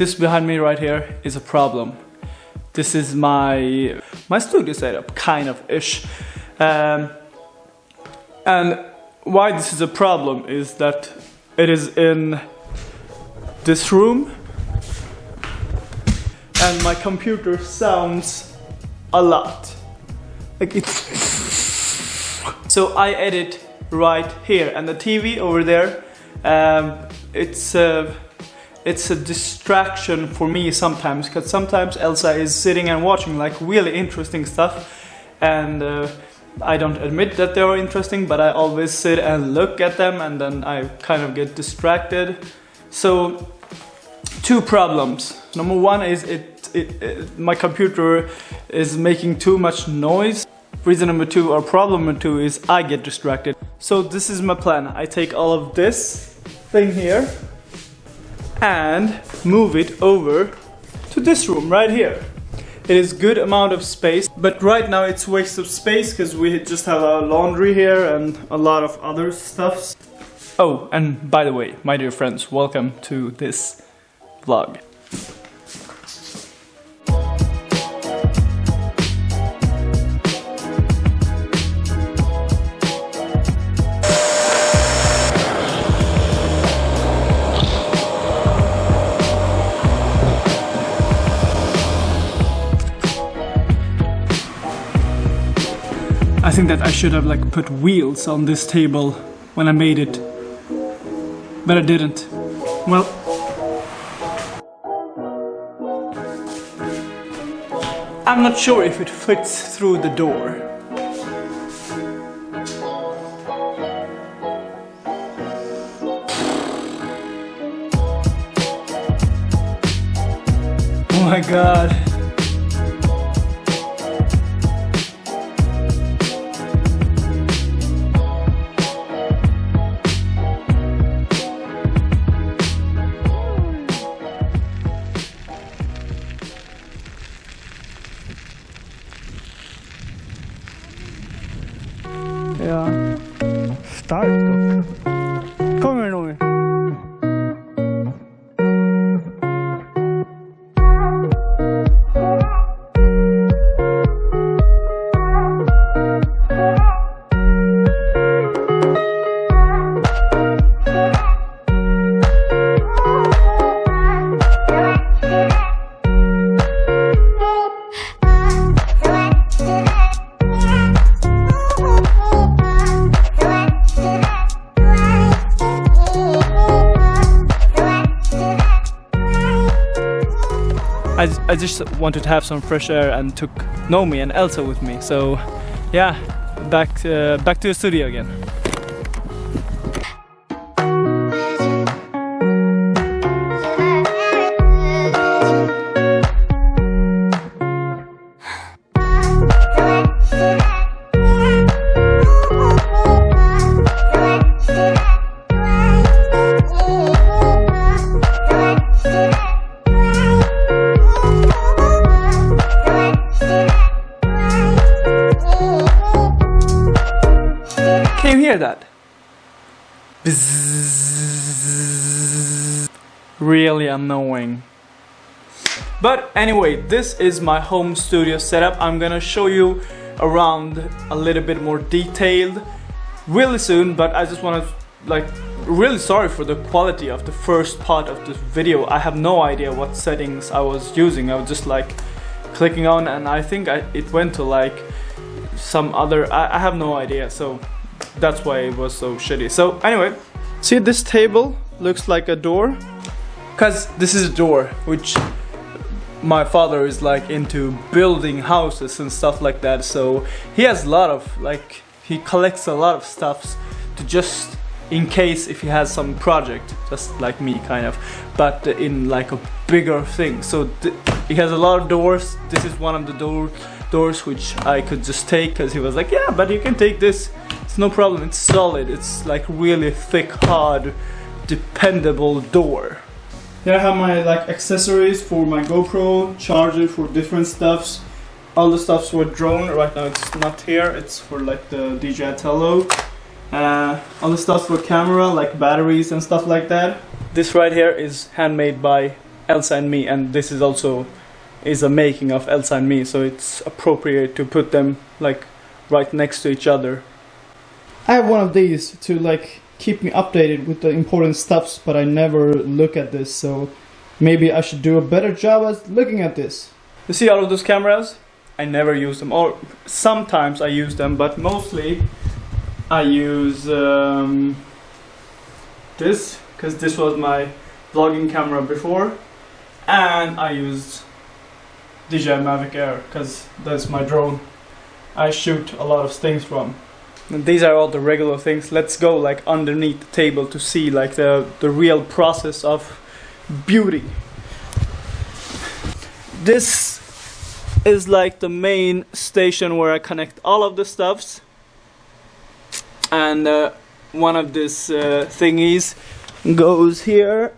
This behind me right here is a problem. This is my my studio setup, kind of ish. Um, and why this is a problem is that it is in this room and my computer sounds a lot. Like it's so I edit right here and the TV over there um, it's a, it's a distraction for me sometimes because sometimes Elsa is sitting and watching like really interesting stuff and uh, I don't admit that they are interesting but I always sit and look at them and then I kind of get distracted. So two problems. Number one is it, it, it my computer is making too much noise. Reason number two or problem number two is I get distracted. So this is my plan. I take all of this thing here and move it over to this room right here. It is good amount of space, but right now it's waste of space because we just have a laundry here and a lot of other stuffs. Oh, and by the way, my dear friends, welcome to this vlog. I think that I should have like put wheels on this table when I made it. But I didn't. Well. I'm not sure if it fits through the door. Oh my god. Tá? Então, I, I just wanted to have some fresh air and took Nomi and Elsa with me. So yeah, back uh, back to the studio again. Hear that? Really annoying. But anyway, this is my home studio setup. I'm gonna show you around a little bit more detailed really soon, but I just wanna like really sorry for the quality of the first part of this video. I have no idea what settings I was using. I was just like clicking on and I think I, it went to like some other, I, I have no idea. So that's why it was so shitty. So anyway, see this table looks like a door? Cause this is a door which my father is like into building houses and stuff like that. So he has a lot of like, he collects a lot of stuffs to just in case if he has some project, just like me kind of, but in like a bigger thing. So he has a lot of doors. This is one of the doors doors which I could just take because he was like yeah but you can take this it's no problem it's solid. It's like really thick hard dependable door. Here I have my like accessories for my GoPro charger for different stuffs. All the stuffs for drone right now it's not here. It's for like the DJI Tello uh, all the stuff for camera like batteries and stuff like that. This right here is handmade by Elsa and me and this is also is a making of Elsa and me so it's appropriate to put them like right next to each other I have one of these to like keep me updated with the important stuffs but I never look at this so maybe I should do a better job at looking at this. You see all of those cameras? I never use them. Or sometimes I use them but mostly I use um, this because this was my vlogging camera before and I used DJI Mavic Air because that's my drone. I shoot a lot of things from and these are all the regular things. Let's go like underneath the table to see like the the real process of beauty. This is like the main station where I connect all of the stuffs. And uh, one of these uh, thingies goes here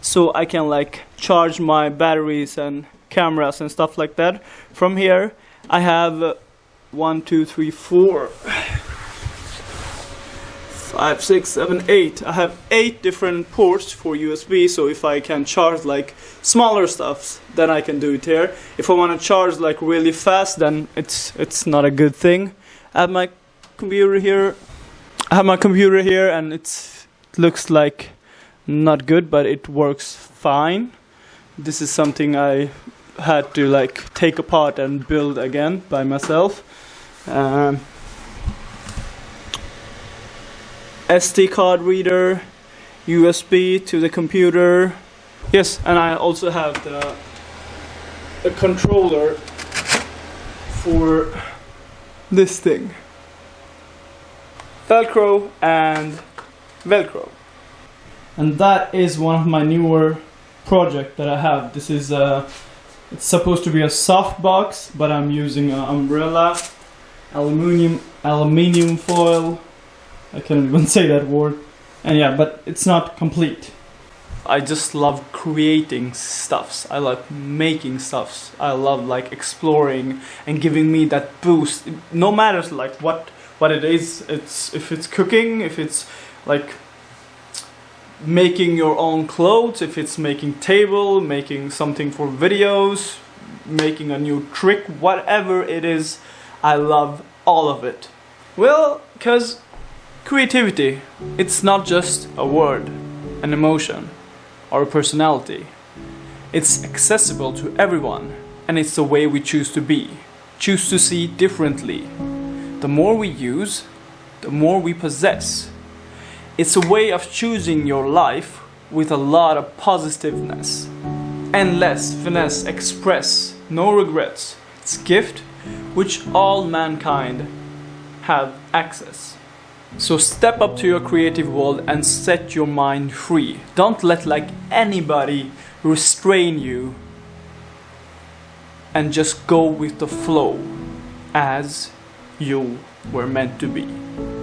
so I can like charge my batteries and cameras and stuff like that. From here I have uh, one two three four five six seven eight. I have eight different ports for USB so if I can charge like smaller stuffs then I can do it here. If I want to charge like really fast then it's it's not a good thing. I have my computer here. I have my computer here and it looks like not good but it works fine. This is something I had to like take apart and build again by myself. Um, SD card reader USB to the computer. Yes and I also have the, the controller for this thing. Velcro and velcro. And that is one of my newer project that I have. This is a it's supposed to be a soft box but I'm using an umbrella aluminium aluminium foil I can't even say that word and yeah but it's not complete I just love creating stuffs. I love making stuffs. I love like exploring and giving me that boost. No matter like what what it is. It's if it's cooking, if it's like making your own clothes, if it's making table, making something for videos, making a new trick, whatever it is, I love all of it. Well, cause creativity, it's not just a word, an emotion, or a personality. It's accessible to everyone, and it's the way we choose to be, choose to see differently. The more we use, the more we possess. It's a way of choosing your life with a lot of positiveness. Endless, finesse, express, no regrets. It's gift which all mankind have access. So step up to your creative world and set your mind free. Don't let like anybody restrain you and just go with the flow as you were meant to be.